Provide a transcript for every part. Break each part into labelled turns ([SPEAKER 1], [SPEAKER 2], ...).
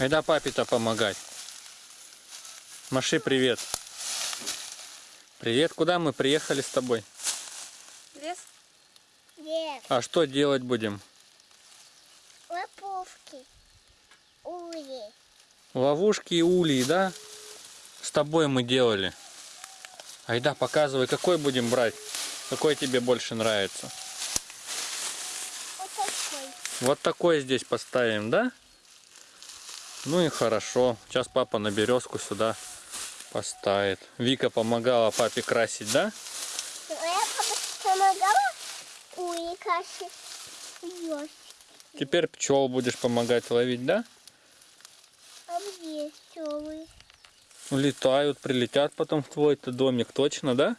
[SPEAKER 1] Айда папе-то помогать. Маши привет. Привет, куда мы приехали с тобой?
[SPEAKER 2] Лес?
[SPEAKER 3] Нет,
[SPEAKER 1] А что делать будем?
[SPEAKER 3] лоповки, ули.
[SPEAKER 1] Ловушки и ульи, да? С тобой мы делали. Айда, показывай, какой будем брать. Какой тебе больше нравится?
[SPEAKER 3] Вот такой.
[SPEAKER 1] Вот такой здесь поставим, да? Ну и хорошо. Сейчас папа на березку сюда поставит. Вика помогала папе красить, да?
[SPEAKER 3] А я папа помогала. Ёж.
[SPEAKER 1] Теперь пчел будешь помогать ловить, да?
[SPEAKER 3] А где пчелы?
[SPEAKER 1] Летают, прилетят потом в твой-то домик, точно, да?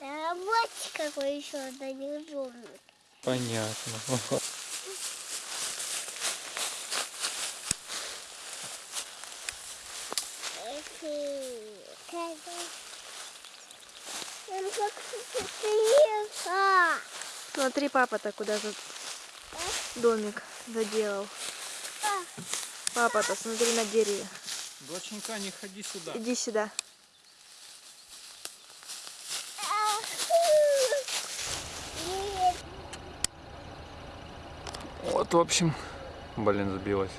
[SPEAKER 3] Да вот какой еще один домик.
[SPEAKER 1] Понятно.
[SPEAKER 3] Он как приехал.
[SPEAKER 2] Смотри, папа-то куда за домик заделал. Папа-то, смотри на дереве.
[SPEAKER 1] Доченька, не ходи сюда.
[SPEAKER 2] Иди сюда.
[SPEAKER 1] Вот, в общем, блин, сбилась.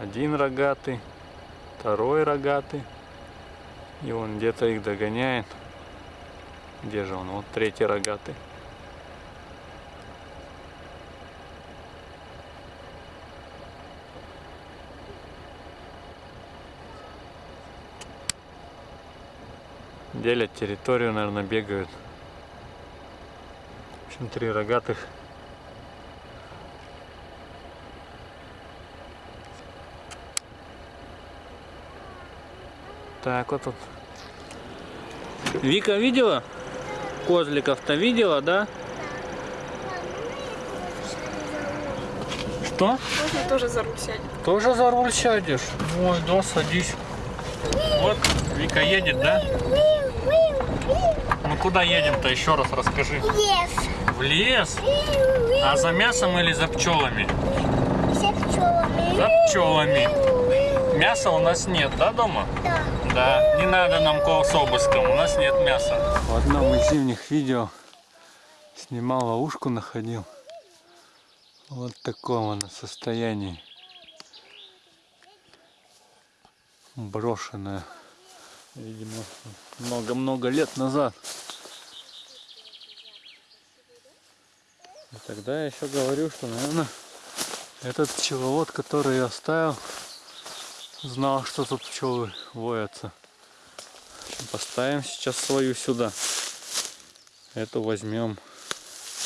[SPEAKER 1] Один рогатый, второй рогатый. И он где-то их догоняет. Где же он? Вот третий рогатый. Делят территорию, наверное, бегают. В общем, три рогатых Так, вот тут. Вика видела? Козликов-то видела, да? Что?
[SPEAKER 2] Можно тоже за руль сядет.
[SPEAKER 1] Тоже за руль сядешь? Ой, да, садись. Вот, Вика едет, да? Ну куда едем-то? Еще раз расскажи.
[SPEAKER 3] Лес.
[SPEAKER 1] В лес? А за мясом или за пчелами?
[SPEAKER 3] Все пчелами.
[SPEAKER 1] За пчелами. Мяса у нас нет, да, дома?
[SPEAKER 3] Да.
[SPEAKER 1] Да, не надо нам кол с обыском, у нас нет мяса. В одном из зимних видео снимал ловушку, находил. Вот в таком она состоянии. Брошенная. Видимо, много-много лет назад. И тогда я еще говорю, что, наверное, этот пчеловод, который я оставил, знал, что тут пчелы воятся. Поставим сейчас свою сюда. Эту возьмем.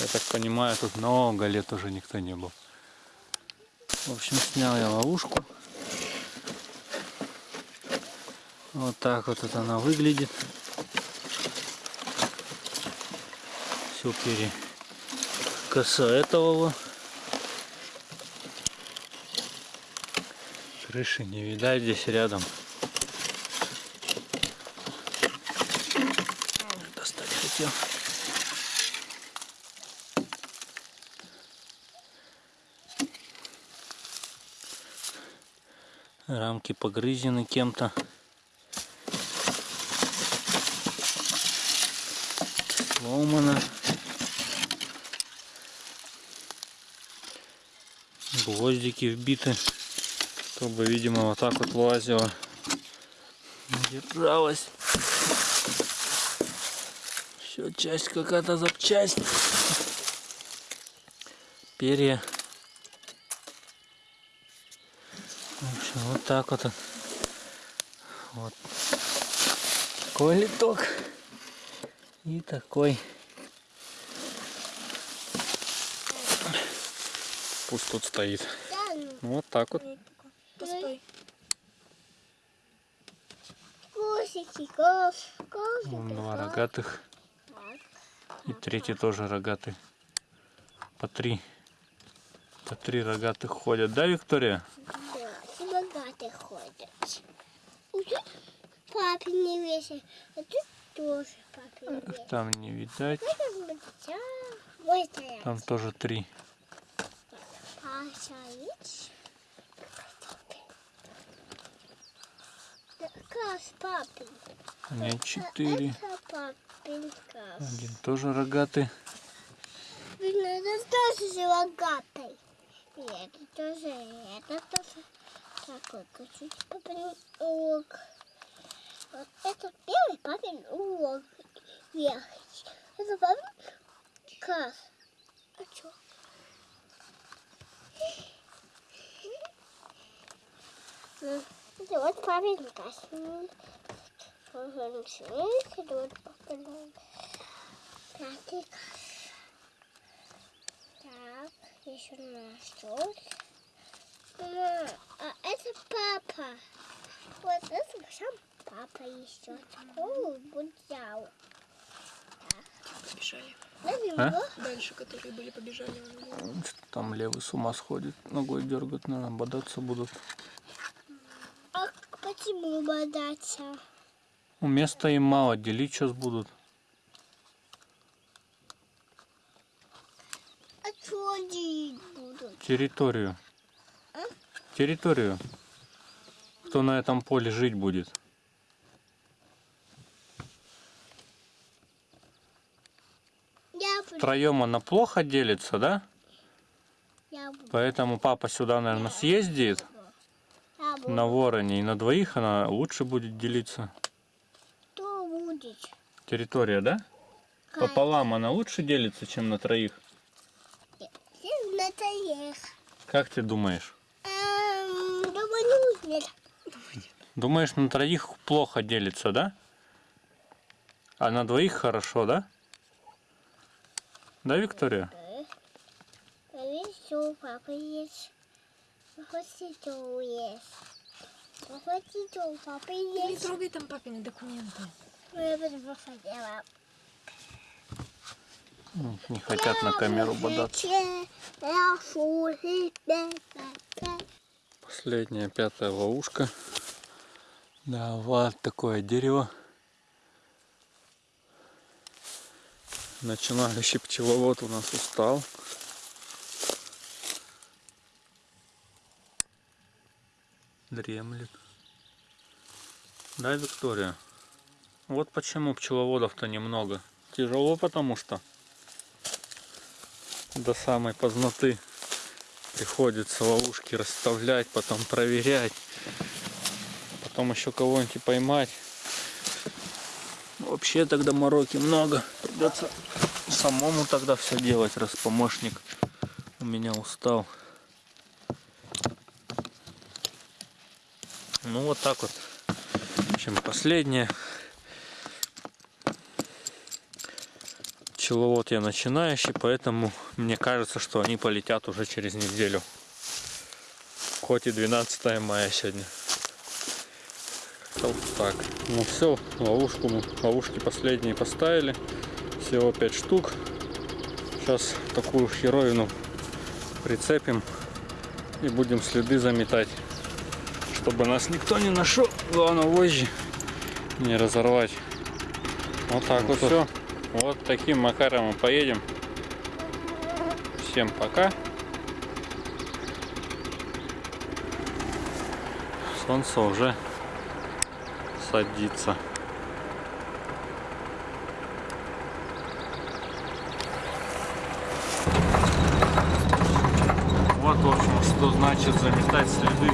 [SPEAKER 1] Я так понимаю, тут много лет уже никто не был. В общем, снял я ловушку. Вот так вот это она выглядит. Все перекосоэтовало. Крыши не видать здесь рядом. Достать хотел. Рамки погрызены кем-то. Сломано. Гвоздики вбиты чтобы, видимо, вот так вот лазила. Держалась. Все, часть какая-то запчасть. Перья. В общем, вот так вот. Вот. Такой литок. И такой. Пусть тут стоит.
[SPEAKER 3] Ну,
[SPEAKER 1] Вот так вот. Вон два рогатых. И третий тоже рогатый. По три. По три рогатых ходят, да, Виктория?
[SPEAKER 3] Да, все богатые ходят. Папе не весит, а тут тоже папе не весит.
[SPEAKER 1] Там не видать. Там тоже три.
[SPEAKER 3] А стоит. Класс папин.
[SPEAKER 1] Нет, четыре.
[SPEAKER 3] Это папин класс.
[SPEAKER 1] Один тоже рогатый.
[SPEAKER 3] Блин, это тоже рогатый. И это тоже, и это тоже. Такой чуть папин урок. Вот это первый папин урок. Вверх. Это папин класс. А чё? Это вот. М, вот снег, Это вот папин пятый. Так, еще наш тут. Мама, а это папа. Вот это сам папа еще. О, вот взял.
[SPEAKER 2] Побежали.
[SPEAKER 3] На
[SPEAKER 1] А?
[SPEAKER 2] Дальше, которые были, побежали.
[SPEAKER 1] Что-то Там левый с ума сходит. Ногой дергать, наверное, бодаться будут.
[SPEAKER 3] А почему бодаться?
[SPEAKER 1] Ну, места им мало, делить сейчас будут.
[SPEAKER 3] А что делить будут?
[SPEAKER 1] Территорию.
[SPEAKER 3] А?
[SPEAKER 1] Территорию. Кто на этом поле жить будет?
[SPEAKER 3] Я.
[SPEAKER 1] Втроем она плохо делится, да?
[SPEAKER 3] Я.
[SPEAKER 1] Поэтому папа сюда, наверное, съездит. На вороне. И на двоих она лучше будет делиться.
[SPEAKER 3] Кто будет?
[SPEAKER 1] Территория, да?
[SPEAKER 3] Кать.
[SPEAKER 1] Пополам она лучше делится, чем на троих.
[SPEAKER 3] Всем надоест.
[SPEAKER 1] Как ты думаешь?
[SPEAKER 3] Эм, думаю, нет.
[SPEAKER 1] Думаешь, на троих плохо делится, да? А на двоих хорошо, да? Да, Виктория?
[SPEAKER 3] Еще папа есть. Хочется есть. Хочется у папы
[SPEAKER 2] Не
[SPEAKER 3] есть.
[SPEAKER 2] трогай там папины документы.
[SPEAKER 3] Я буду.
[SPEAKER 1] Ну, Не хотят на камеру бодаться. Последняя, пятая ловушка. Да, вот такое дерево. Начинающий пчеловод у нас устал. Дремлет. Да, Виктория? Вот почему пчеловодов-то немного. Тяжело, потому что до самой поздноты приходится ловушки расставлять, потом проверять, потом еще кого-нибудь поймать. Вообще тогда мороки много. Придется самому тогда все делать, раз помощник у меня устал. Ну вот так вот. В общем, последнее. Пчеловод я начинающий, поэтому мне кажется, что они полетят уже через неделю. Хоть и 12 мая сегодня. Вот так. Ну все, ловушку ловушки последние поставили. Всего 5 штук. Сейчас такую херовину прицепим и будем следы заметать. Чтобы нас никто не нашел. Главное вожжи не разорвать. Вот так вот все. Вот таким макаром мы поедем. Всем пока. Солнце уже садится. Вот, в общем, что значит заметать следы